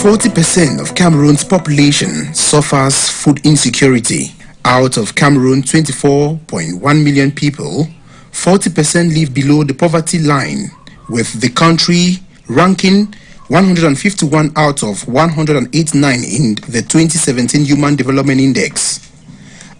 40% of Cameroon's population suffers food insecurity. Out of Cameroon 24.1 million people, 40% live below the poverty line, with the country ranking 151 out of 189 in the 2017 Human Development Index.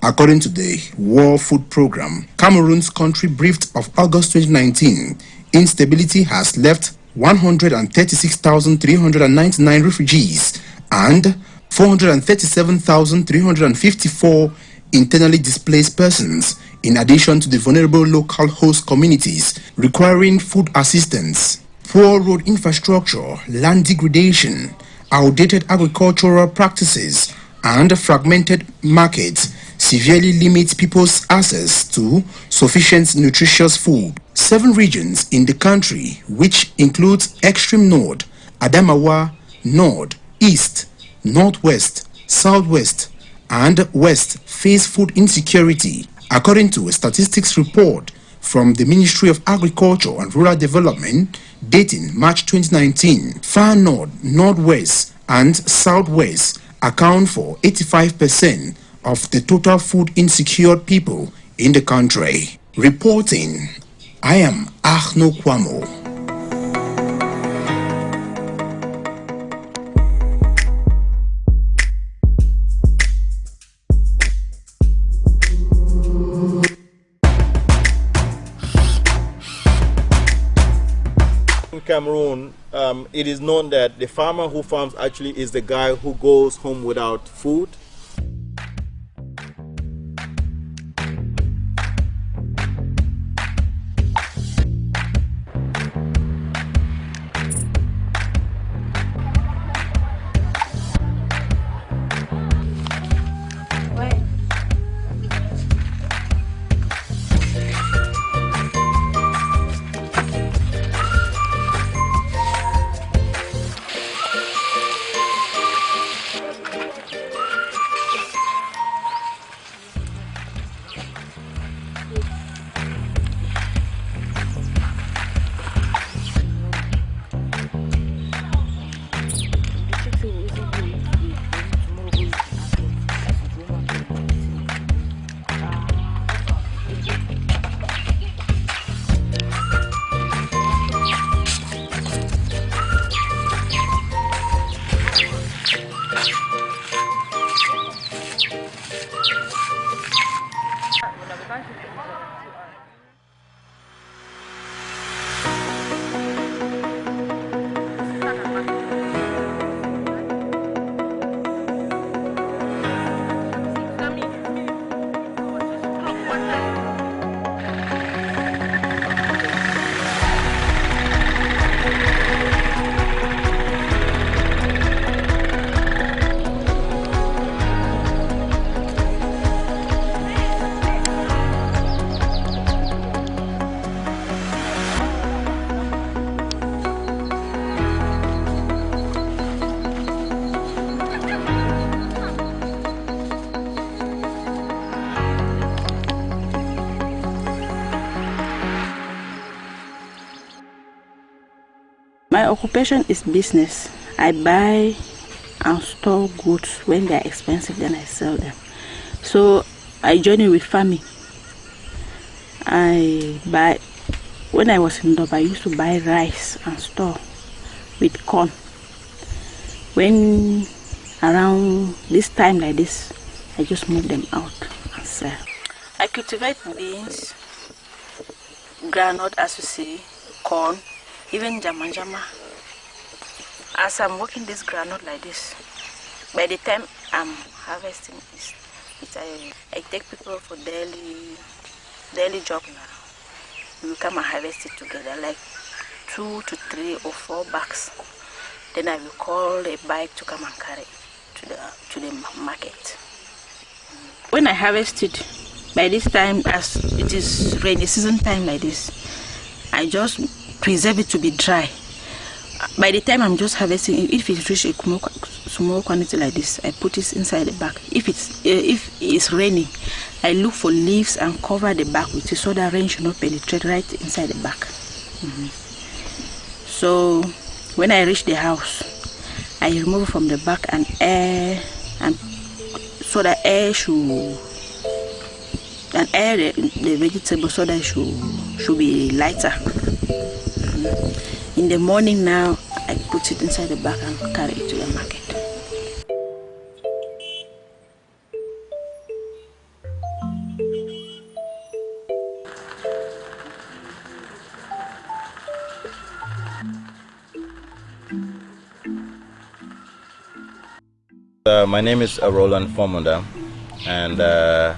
According to the World Food Programme, Cameroon's country briefed of August 2019, instability has left 136,399 refugees and 437,354 internally displaced persons, in addition to the vulnerable local host communities requiring food assistance. Poor road infrastructure, land degradation, outdated agricultural practices, and fragmented markets severely limit people's access to sufficient nutritious food. Seven regions in the country, which includes extreme north, Adamawa, north, east, northwest, southwest, and west face food insecurity, according to a statistics report from the Ministry of Agriculture and Rural Development dating March 2019, far north, northwest, and southwest account for 85% of the total food insecure people in the country. Reporting, I am Ahno Kwamo. In Cameroon, um, it is known that the farmer who farms actually is the guy who goes home without food. Occupation is business. I buy and store goods when they are expensive, then I sell them. So I join with farming. I buy, when I was in Doba, I used to buy rice and store with corn. When around this time like this, I just move them out and sell. I cultivate beans, groundnut as you see, corn, even jama jama. As I'm working this groundnut like this, by the time I'm harvesting it, it I, I take people for daily daily job now. We come and harvest it together, like two to three or four bags. Then I will call a bike to come and carry to the to the market. When I harvest it, by this time as it is rainy season time like this, I just preserve it to be dry. By the time I'm just harvesting, if it reaches a small, small quantity like this, I put it inside the bag. If it's uh, if it's raining, I look for leaves and cover the bag with it so that rain should not penetrate right inside the bag. Mm -hmm. So when I reach the house, I remove from the bag and air and so that air should and air the, the vegetable so that should should be lighter. In the morning now I put it inside the bag and carry it to the market. Uh, my name is uh, Roland Fomundam, and uh,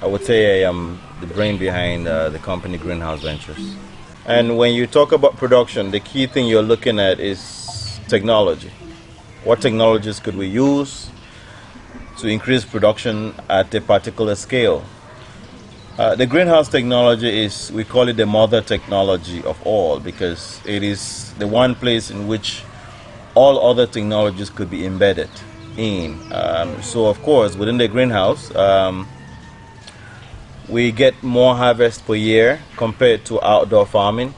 I would say I am the brain behind uh, the company Greenhouse Ventures. And when you talk about production, the key thing you're looking at is technology. What technologies could we use to increase production at a particular scale? Uh, the greenhouse technology is, we call it the mother technology of all because it is the one place in which all other technologies could be embedded in. Um, so, of course, within the greenhouse, um, we get more harvest per year compared to outdoor farming.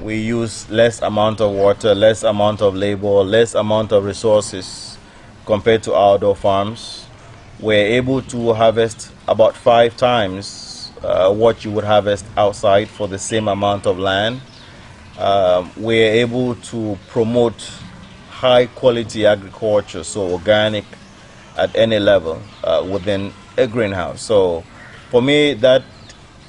We use less amount of water, less amount of labor, less amount of resources compared to outdoor farms. We're able to harvest about five times uh, what you would harvest outside for the same amount of land. Um, we're able to promote high quality agriculture, so organic at any level uh, within a greenhouse. So for me, that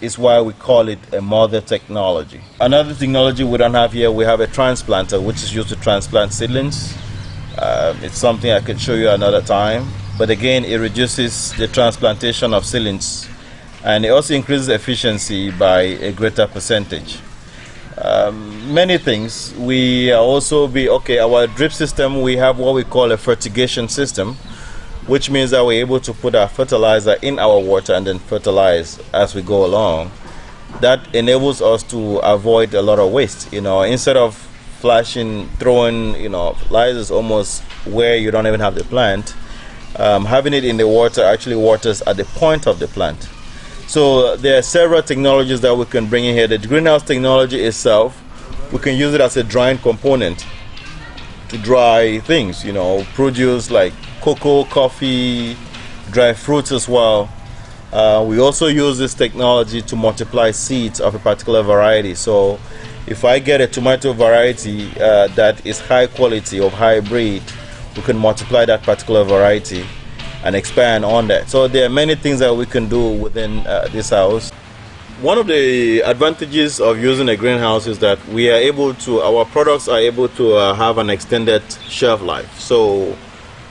is why we call it a mother technology. Another technology we don't have here, we have a transplanter, which is used to transplant seedlings. Uh, it's something I can show you another time. But again, it reduces the transplantation of seedlings and it also increases efficiency by a greater percentage um, many things. We also be okay. Our drip system, we have what we call a fertigation system, which means that we're able to put our fertilizer in our water and then fertilize as we go along. That enables us to avoid a lot of waste. You know, instead of flashing, throwing, you know, fertilizers almost where you don't even have the plant, um, having it in the water actually waters at the point of the plant so there are several technologies that we can bring in here. The greenhouse technology itself, we can use it as a drying component to dry things, you know, produce like cocoa, coffee, dry fruits as well. Uh, we also use this technology to multiply seeds of a particular variety. So if I get a tomato variety uh, that is high quality of hybrid, we can multiply that particular variety and expand on that. So there are many things that we can do within uh, this house. One of the advantages of using a greenhouse is that we are able to, our products are able to uh, have an extended shelf life. So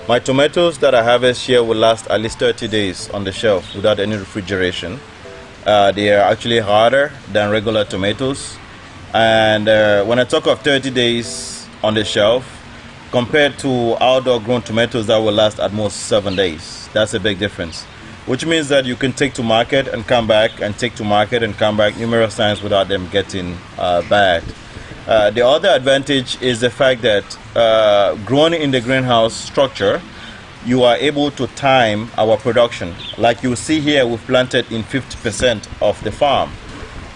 my tomatoes that I harvest here will last at least 30 days on the shelf without any refrigeration. Uh, they are actually harder than regular tomatoes. And uh, when I talk of 30 days on the shelf, compared to outdoor grown tomatoes that will last at most seven days. That's a big difference. Which means that you can take to market and come back and take to market and come back numerous times without them getting uh, bad. Uh, the other advantage is the fact that uh, growing in the greenhouse structure, you are able to time our production. Like you see here, we've planted in 50% of the farm.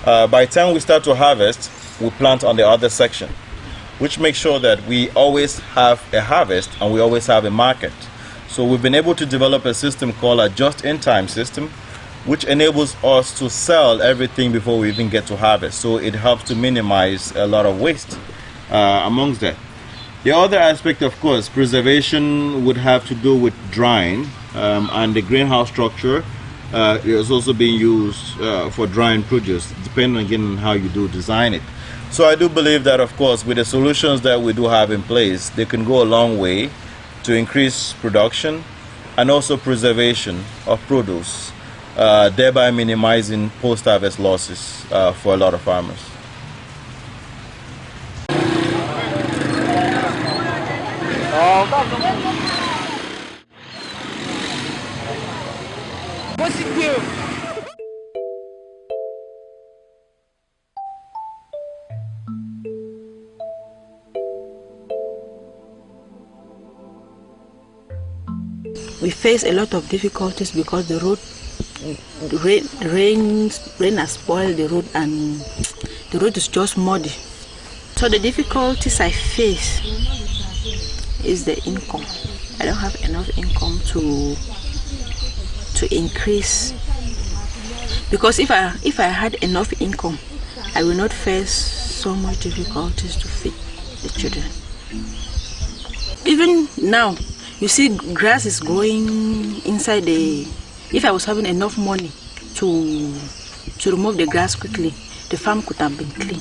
Uh, by the time we start to harvest, we plant on the other section which makes sure that we always have a harvest and we always have a market. So we've been able to develop a system called a just-in-time system, which enables us to sell everything before we even get to harvest. So it helps to minimize a lot of waste uh, amongst that. The other aspect, of course, preservation would have to do with drying, um, and the greenhouse structure uh, is also being used uh, for drying produce, depending again on how you do design it. So I do believe that, of course, with the solutions that we do have in place, they can go a long way to increase production and also preservation of produce, uh, thereby minimizing post-harvest losses uh, for a lot of farmers. What's it do? we face a lot of difficulties because the road rain rain rain has spoiled the road and the road is just muddy so the difficulties i face is the income. I don't have enough income to to increase because if I if I had enough income, I will not face so much difficulties to feed the children. Even now, you see grass is growing inside the if I was having enough money to to remove the grass quickly, the farm could have been clean.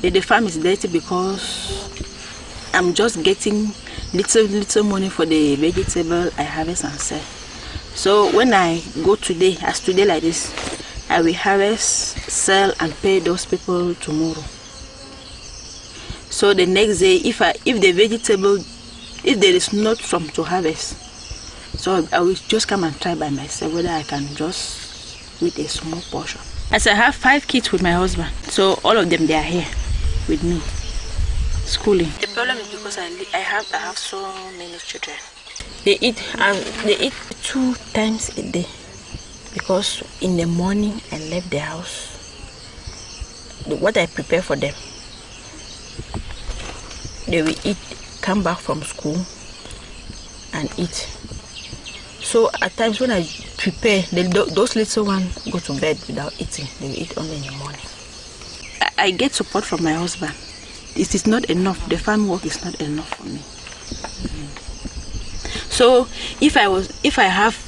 The farm is dirty because I'm just getting little little money for the vegetable I harvest and sell. So when I go today, as today like this, I will harvest, sell and pay those people tomorrow. So the next day, if I if the vegetable, if there is not some to harvest, so I will just come and try by myself whether I can just with a small portion. As I have five kids with my husband, so all of them they are here with me, schooling. The problem is because I I have I have so many children. They eat um, they eat two times a day because in the morning I left the house. What I prepare for them, they will eat, come back from school and eat. So at times when I prepare, those little ones go to bed without eating. They eat only in the morning. I, get support from my husband. It is not enough. The farm work is not enough for me. Mm. So if I was, if I have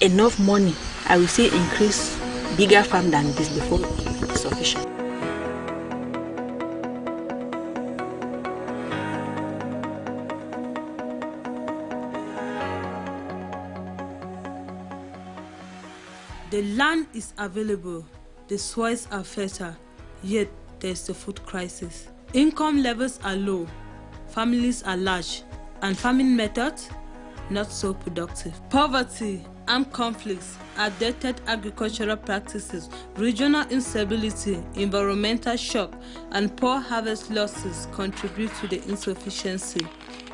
enough money, I will say increase bigger farm than this before The land is available, the soils are fertile, yet there's a food crisis. Income levels are low, families are large, and farming methods not so productive. Poverty, armed conflicts, outdated agricultural practices, regional instability, environmental shock, and poor harvest losses contribute to the insufficiency.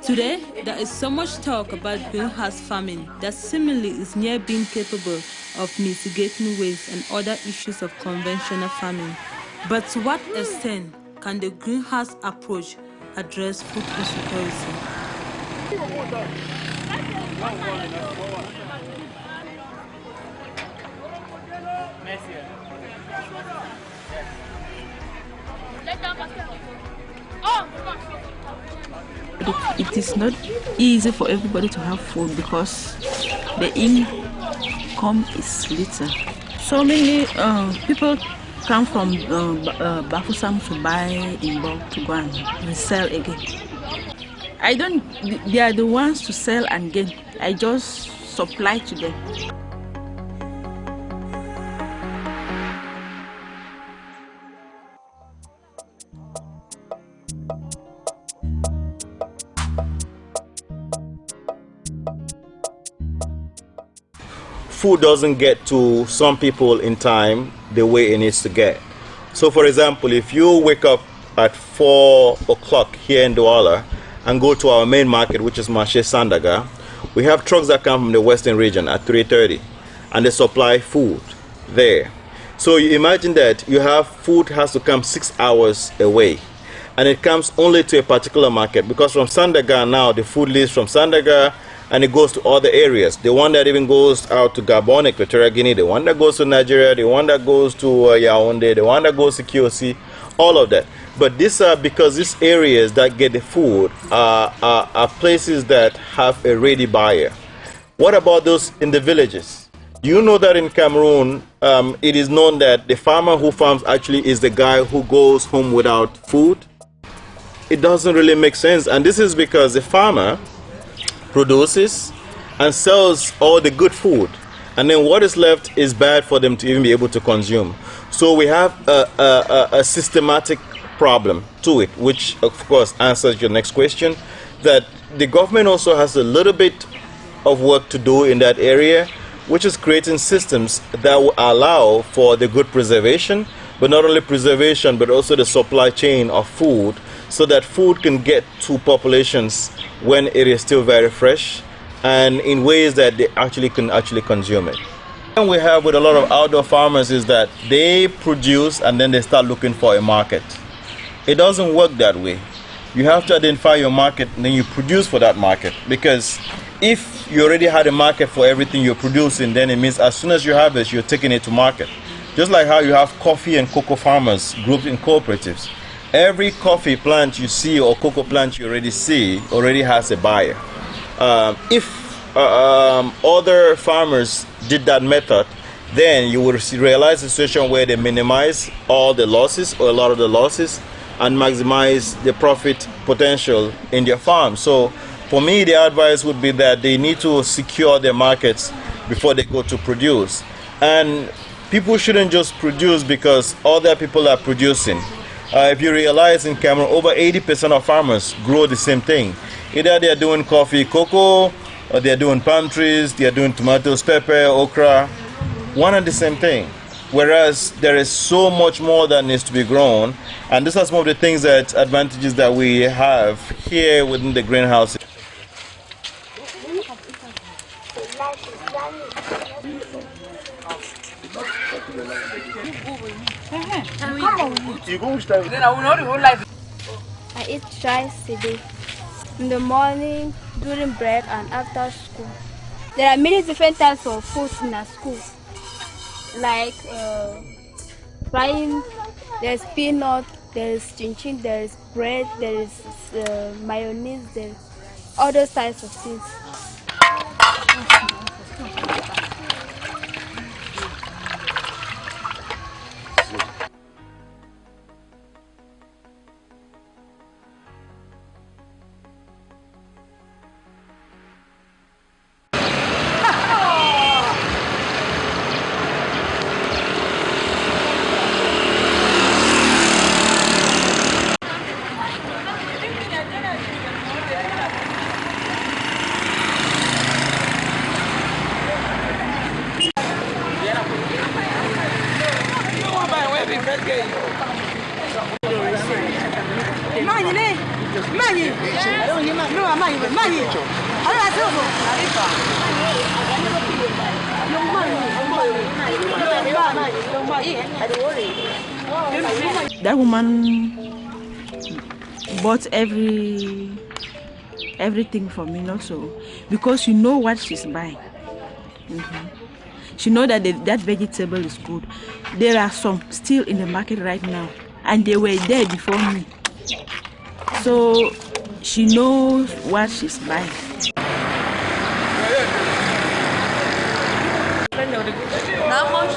Today, there is so much talk about greenhouse farming that seemingly is near being capable of mitigating waste and other issues of conventional farming. But to what extent can the greenhouse approach address food insecurity? It, is not easy for everybody to have food because the income is little. So many uh, people come from uh, uh, Bafoussam to buy in bulk to go and resell again. I don't, they are the ones to sell and gain. I just supply to them. Food doesn't get to some people in time the way it needs to get. So, for example, if you wake up at 4 o'clock here in Douala and go to our main market, which is Marché Sandaga, we have trucks that come from the western region at 3.30 and they supply food there. So you imagine that you have food has to come six hours away and it comes only to a particular market because from Sandaga now the food leaves from Sandaga and it goes to other areas. The one that even goes out to Gabon, Equatorial Guinea, the one that goes to Nigeria, the one that goes to uh, Yaoundé, the one that goes to QC, all of that. But these are because these areas that get the food are, are, are places that have a ready buyer. What about those in the villages? You know that in Cameroon, um, it is known that the farmer who farms actually is the guy who goes home without food? It doesn't really make sense. And this is because the farmer produces and sells all the good food. And then what is left is bad for them to even be able to consume. So we have a, a, a systematic problem to it, which of course answers your next question, that the government also has a little bit of work to do in that area, which is creating systems that will allow for the good preservation, but not only preservation, but also the supply chain of food so that food can get to populations when it is still very fresh and in ways that they actually can actually consume it. And we have with a lot of outdoor farmers is that they produce and then they start looking for a market. It doesn't work that way. you have to identify your market and then you produce for that market. Because if you already had a market for everything you're producing, then it means as soon as you harvest, you're taking it to market. Just like how you have coffee and cocoa farmers grouped in cooperatives. Every coffee plant you see or cocoa plant you already see already has a buyer. Um, if uh, um, other farmers did that method, then you will realize a situation where they minimize all the losses or a lot of the losses and maximize the profit potential in their farm. So for me, the advice would be that they need to secure their markets before they go to produce. And people shouldn't just produce because other people are producing. Uh, if you realize in Cameroon, over 80% of farmers grow the same thing. Either they are doing coffee, cocoa, or they are doing palm trees, they are doing tomatoes, pepper, okra, one and the same thing. Whereas there is so much more that needs to be grown, and this is some of the things that advantages that we have here within the greenhouse. I eat twice a day. In the morning, during break, and after school. There are many different types of food in our school. Like uh, frying, there's peanut, there's chin chin, there's bread, there's uh, mayonnaise, there's all those types of things. That woman bought every everything for me also because you know what she's buying. Mhm. She know that the, that vegetable is good. There are some still in the market right now, and they were there before me. So she knows what she's buying. How much?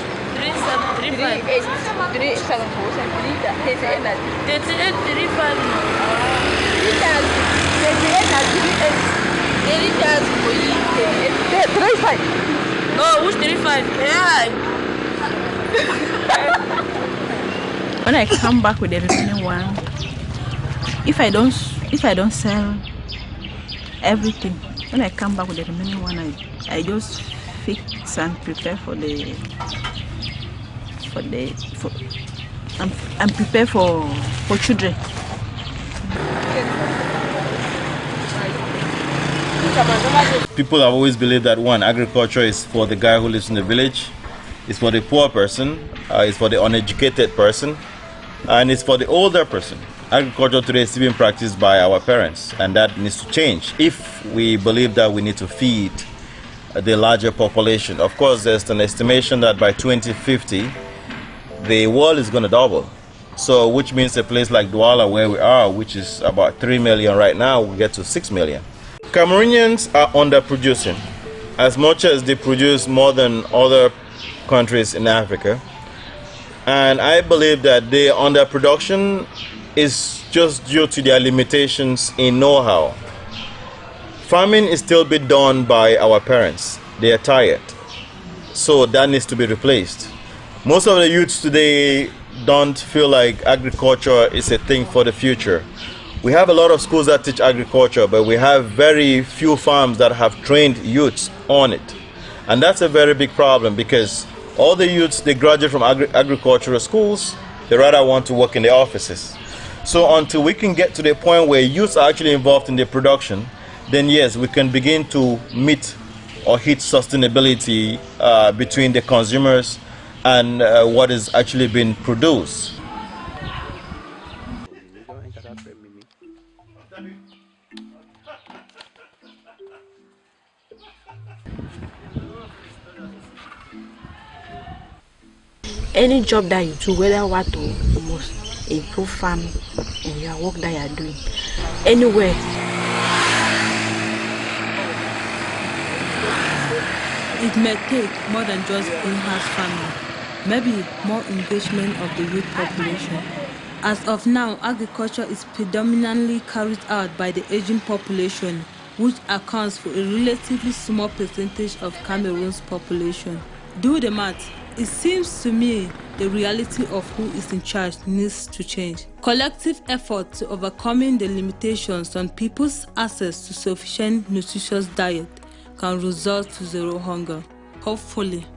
Oh, Which three five? Yeah. When I come back with the remaining one, if I don't if I don't sell everything, when I come back with the remaining one, I I just fix and prepare for the for the for and, and prepare for for children. People have always believed that one, agriculture is for the guy who lives in the village, it's for the poor person, uh, it's for the uneducated person, and it's for the older person. Agriculture today is being practiced by our parents, and that needs to change if we believe that we need to feed the larger population. Of course, there's an estimation that by 2050, the world is going to double. So, which means a place like Douala, where we are, which is about 3 million right now, will get to 6 million. Cameroonians are underproducing as much as they produce more than other countries in Africa. And I believe that their underproduction is just due to their limitations in know how. Farming is still being done by our parents, they are tired. So that needs to be replaced. Most of the youths today don't feel like agriculture is a thing for the future. We have a lot of schools that teach agriculture, but we have very few farms that have trained youths on it. And that's a very big problem because all the youths, they graduate from agri- agricultural schools, they rather want to work in the offices. So until we can get to the point where youths are actually involved in the production, then yes, we can begin to meet or hit sustainability uh, between the consumers and uh, what is actually being produced. Any job that you do, whether what to you improve farming and your work that you are doing, anywhere. It may take more than just in-house farming, maybe more engagement of the youth population. As of now, agriculture is predominantly carried out by the aging population, which accounts for a relatively small percentage of Cameroon's population. Do the math. It seems to me the reality of who is in charge needs to change. Collective effort to overcoming the limitations on people's access to sufficient nutritious diet can result to zero hunger. Hopefully.